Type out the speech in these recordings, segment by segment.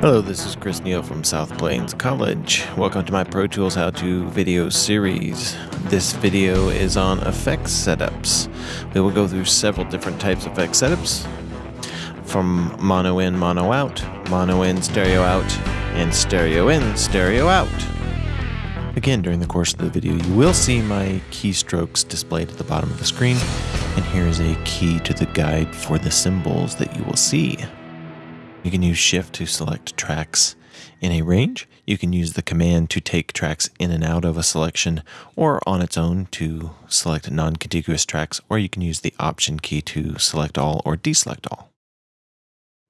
Hello, this is Chris Neal from South Plains College. Welcome to my Pro Tools How To video series. This video is on effects setups. We will go through several different types of effects setups from mono in, mono out, mono in, stereo out, and stereo in, stereo out. Again, during the course of the video, you will see my keystrokes displayed at the bottom of the screen, and here is a key to the guide for the symbols that you will see. You can use Shift to select tracks in a range. You can use the command to take tracks in and out of a selection or on its own to select non-contiguous tracks, or you can use the Option key to select all or deselect all.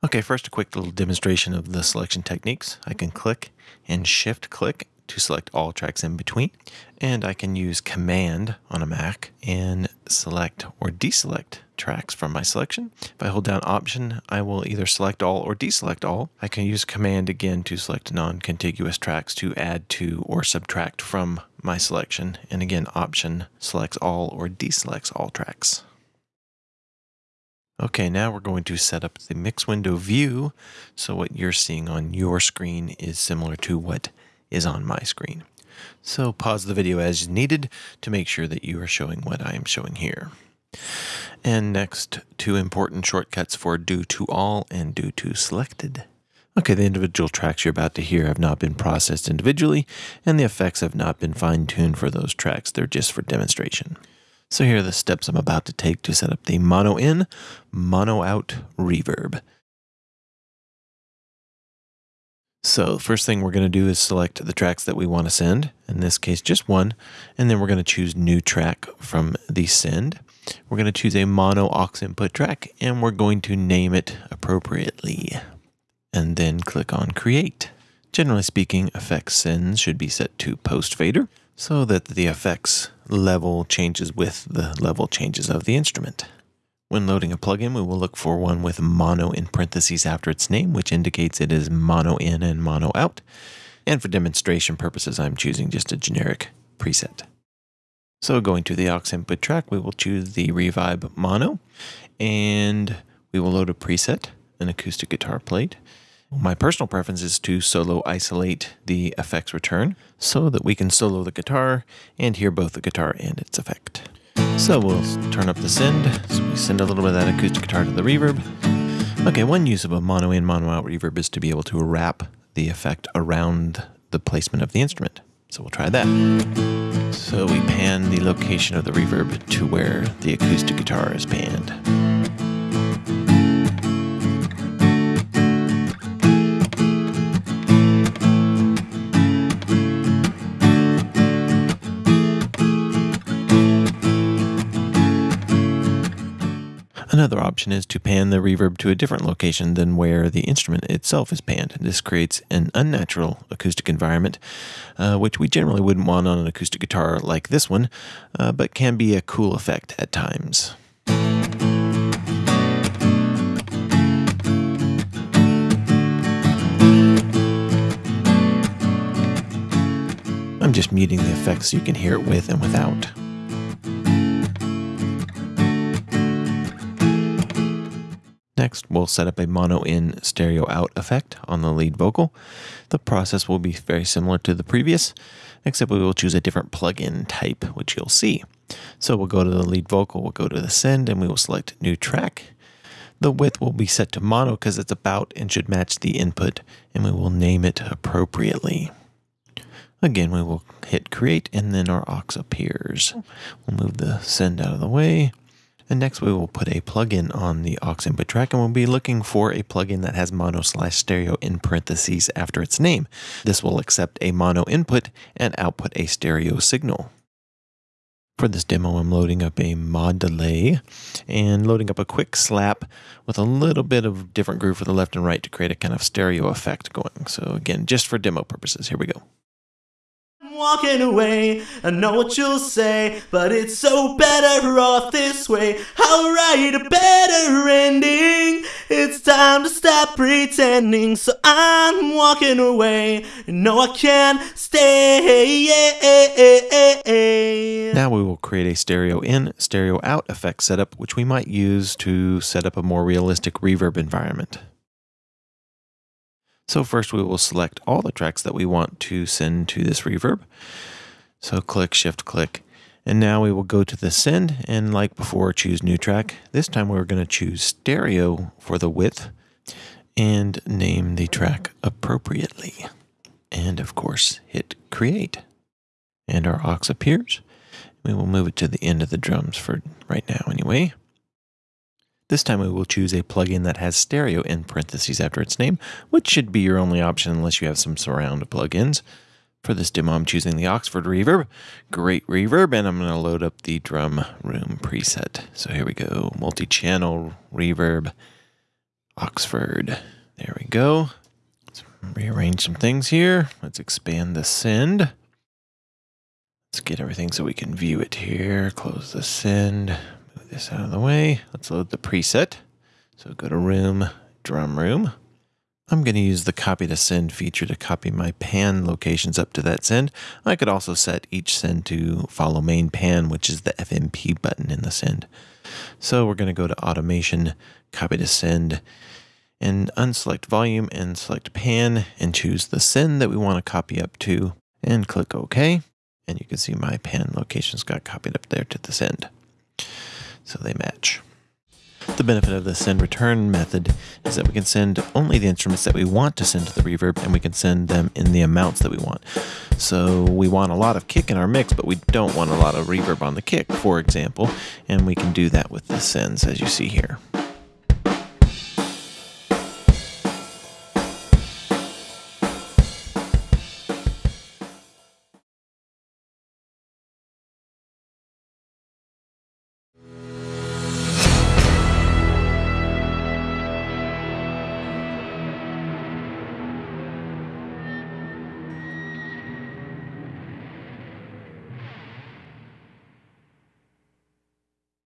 Okay, first a quick little demonstration of the selection techniques. I can click and Shift click to select all tracks in between. And I can use Command on a Mac and select or deselect tracks from my selection. If I hold down Option, I will either select all or deselect all. I can use Command again to select non-contiguous tracks to add to or subtract from my selection. And again, Option selects all or deselects all tracks. Okay, now we're going to set up the mix window view. So what you're seeing on your screen is similar to what is on my screen. So pause the video as needed to make sure that you are showing what I am showing here. And next, two important shortcuts for do to all and do to selected. Okay, the individual tracks you're about to hear have not been processed individually, and the effects have not been fine-tuned for those tracks. They're just for demonstration. So here are the steps I'm about to take to set up the mono in, mono out reverb. So first thing we're going to do is select the tracks that we want to send, in this case just one, and then we're going to choose new track from the send. We're going to choose a mono aux input track and we're going to name it appropriately and then click on create. Generally speaking, effects sends should be set to post fader so that the effects level changes with the level changes of the instrument. When loading a plugin, we will look for one with mono in parentheses after its name, which indicates it is mono in and mono out. And for demonstration purposes, I'm choosing just a generic preset. So going to the aux input track, we will choose the Revibe Mono, and we will load a preset, an acoustic guitar plate. My personal preference is to solo isolate the effects return so that we can solo the guitar and hear both the guitar and its effect. So we'll turn up the send. So we send a little bit of that acoustic guitar to the reverb. Okay, one use of a mono in, mono out reverb is to be able to wrap the effect around the placement of the instrument. So we'll try that. So we pan the location of the reverb to where the acoustic guitar is panned. Another option is to pan the reverb to a different location than where the instrument itself is panned. This creates an unnatural acoustic environment, uh, which we generally wouldn't want on an acoustic guitar like this one, uh, but can be a cool effect at times. I'm just muting the effects so you can hear it with and without. Next, we'll set up a mono in stereo out effect on the lead vocal. The process will be very similar to the previous, except we will choose a different plugin type, which you'll see. So we'll go to the lead vocal, we'll go to the send, and we will select new track. The width will be set to mono because it's about and should match the input, and we will name it appropriately. Again, we will hit create, and then our aux appears. We'll move the send out of the way. And next we will put a plugin on the aux input track and we'll be looking for a plugin that has mono slash stereo in parentheses after its name. This will accept a mono input and output a stereo signal. For this demo, I'm loading up a mod delay and loading up a quick slap with a little bit of different groove for the left and right to create a kind of stereo effect going. So again, just for demo purposes, here we go walking away. I know what you'll say, but it's so better off this way. I'll write a better ending. It's time to stop pretending. So I'm walking away. No, I can't stay. Now we will create a stereo in, stereo out effect setup, which we might use to set up a more realistic reverb environment. So first we will select all the tracks that we want to send to this reverb. So click, shift click, and now we will go to the send and like before, choose new track. This time we're going to choose stereo for the width and name the track appropriately. And of course, hit create. And our aux appears. We will move it to the end of the drums for right now anyway. This time we will choose a plugin that has stereo in parentheses after its name, which should be your only option unless you have some surround plugins. For this demo, I'm choosing the Oxford Reverb. Great reverb, and I'm going to load up the drum room preset. So here we go multi channel reverb, Oxford. There we go. Let's rearrange some things here. Let's expand the send. Let's get everything so we can view it here. Close the send. This out of the way. Let's load the preset. So go to room, drum room. I'm going to use the copy to send feature to copy my pan locations up to that send. I could also set each send to follow main pan, which is the FMP button in the send. So we're going to go to automation, copy to send, and unselect volume and select pan and choose the send that we want to copy up to and click OK. And you can see my pan locations got copied up there to the send. So they match. The benefit of the send return method is that we can send only the instruments that we want to send to the reverb and we can send them in the amounts that we want. So we want a lot of kick in our mix, but we don't want a lot of reverb on the kick, for example, and we can do that with the sends as you see here.